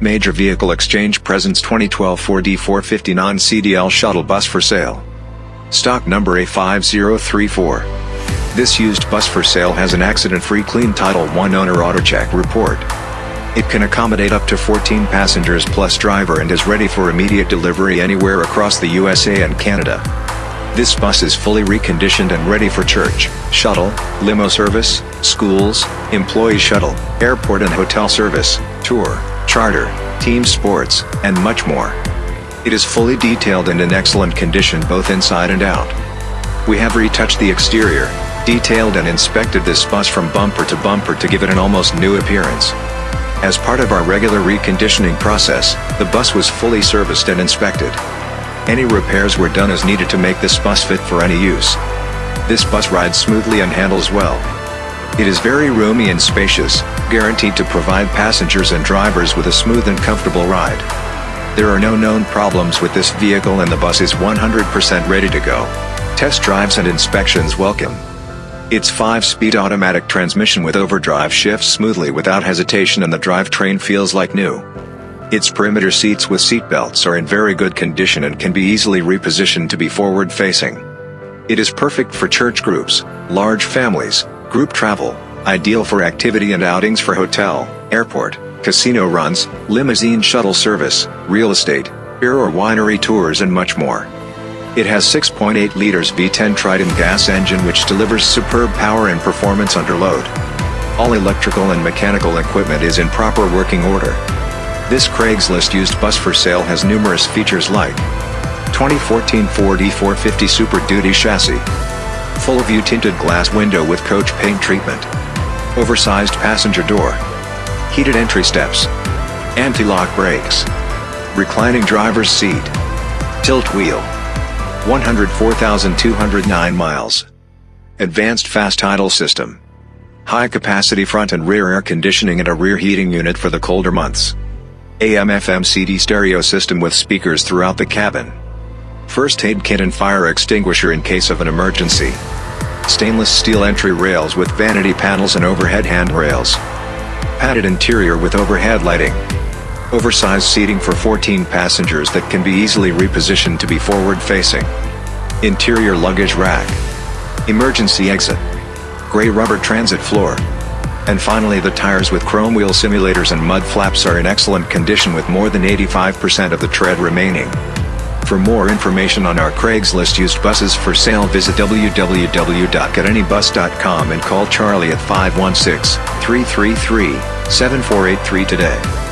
Major Vehicle Exchange presents 2012 Ford E450 non-CDL shuttle bus for sale. Stock number A5034. This used bus for sale has an accident-free clean Title I owner AutoCheck report. It can accommodate up to 14 passengers plus driver and is ready for immediate delivery anywhere across the USA and Canada. This bus is fully reconditioned and ready for church, shuttle, limo service, schools, employee shuttle, airport and hotel service, tour, charter, team sports, and much more. It is fully detailed and in excellent condition both inside and out. We have retouched the exterior, detailed and inspected this bus from bumper to bumper to give it an almost new appearance. As part of our regular reconditioning process, the bus was fully serviced and inspected. Any repairs were done as needed to make this bus fit for any use. This bus rides smoothly and handles well. It is very roomy and spacious, guaranteed to provide passengers and drivers with a smooth and comfortable ride. There are no known problems with this vehicle and the bus is 100% ready to go. Test drives and inspections welcome. Its 5-speed automatic transmission with overdrive shifts smoothly without hesitation and the drivetrain feels like new. Its perimeter seats with seatbelts are in very good condition and can be easily repositioned to be forward-facing. It is perfect for church groups, large families, group travel, ideal for activity and outings for hotel, airport, casino runs, limousine shuttle service, real estate, beer or winery tours and much more. It has 6.8 liters V10 Triton gas engine which delivers superb power and performance under load. All electrical and mechanical equipment is in proper working order. This Craigslist used bus for sale has numerous features like 2014 Ford E450 Super Duty chassis, full view tinted glass window with coach paint treatment, oversized passenger door, heated entry steps, anti-lock brakes, reclining driver's seat, tilt wheel, 104,209 miles, advanced fast idle system, high capacity front and rear air conditioning and a rear heating unit for the colder months. AM-FM CD stereo system with speakers throughout the cabin. First aid kit and fire extinguisher in case of an emergency. Stainless steel entry rails with vanity panels and overhead handrails. Padded interior with overhead lighting. Oversized seating for 14 passengers that can be easily repositioned to be forward-facing. Interior luggage rack. Emergency exit. Gray rubber transit floor. And finally the tires with chrome wheel simulators and mud flaps are in excellent condition with more than 85% of the tread remaining. For more information on our Craigslist used buses for sale visit www.getanybus.com and call Charlie at 516-333-7483 today.